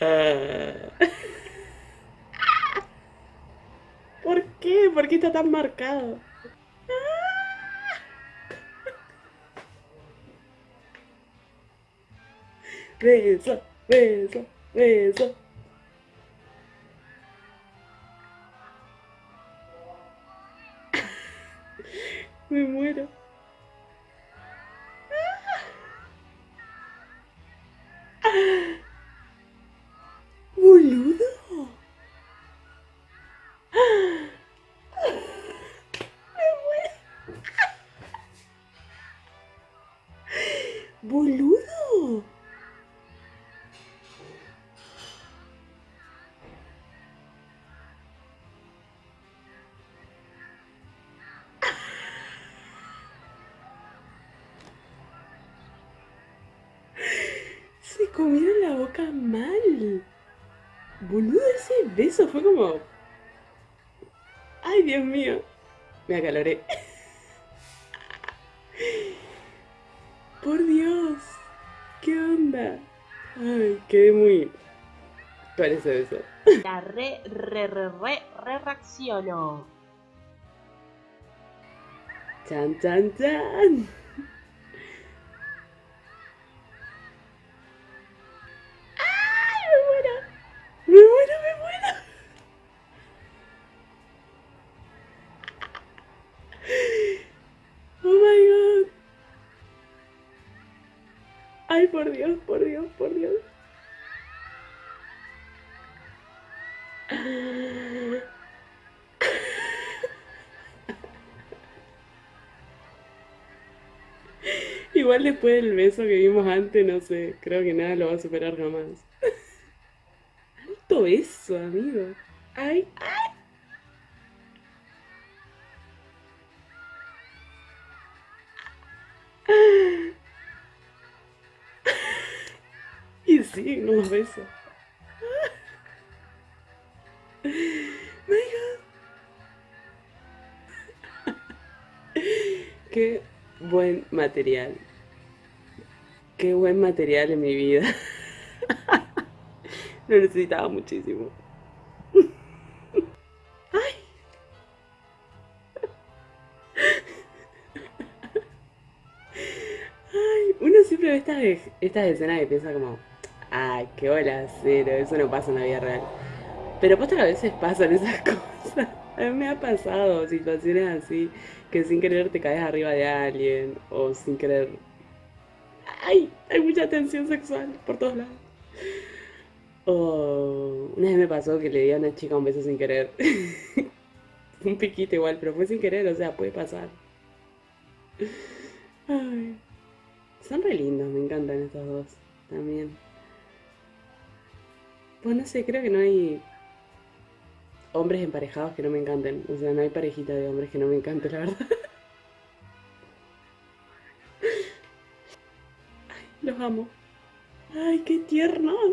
Ah. ¿Por qué? ¿Por qué está tan marcado? Beso, beso, beso. Me muero. Se comieron la boca mal. Boludo, ese beso fue como... Ay, Dios mío. Me acaloré. Por Dios. Ay, quedé muy... Parece beso. La re, re, re, re, re reacciono. Chan, chan, chan. ¡Ay, por Dios, por Dios, por Dios! Igual después del beso que vimos antes, no sé, creo que nada lo va a superar jamás. Alto beso, amigo. Ay, ay. Sí, unos besos. My. Qué buen material. Qué buen material en mi vida. Lo necesitaba muchísimo. Ay. Ay, uno siempre ve estas, estas escenas y piensa como, ay, qué hola, cero, eso no pasa en la vida real. Pero que a veces pasan esas cosas. A mí me ha pasado situaciones así, que sin querer te caes arriba de alguien, o sin querer... ¡Ay! Hay mucha tensión sexual por todos lados. O una vez me pasó que le di a una chica un beso sin querer. un piquito igual, pero fue sin querer, o sea, puede pasar. Ay. Son re lindos, me encantan estos dos también. Pues no sé, creo que no hay hombres emparejados que no me encanten. O sea, no hay parejita de hombres que no me encante, la verdad. Ay, los amo. Ay, qué tiernos.